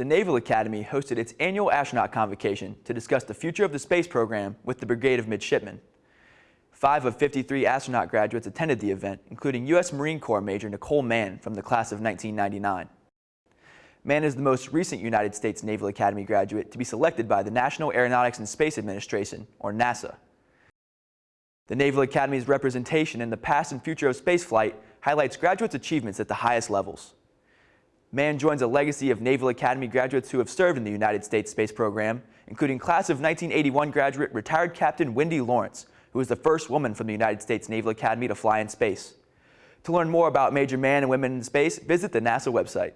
the Naval Academy hosted its annual astronaut convocation to discuss the future of the space program with the Brigade of Midshipmen. Five of 53 astronaut graduates attended the event, including U.S. Marine Corps Major Nicole Mann from the class of 1999. Mann is the most recent United States Naval Academy graduate to be selected by the National Aeronautics and Space Administration, or NASA. The Naval Academy's representation in the past and future of spaceflight highlights graduates' achievements at the highest levels. Mann joins a legacy of Naval Academy graduates who have served in the United States space program, including class of 1981 graduate retired Captain Wendy Lawrence, who was the first woman from the United States Naval Academy to fly in space. To learn more about Major Mann and Women in Space, visit the NASA website.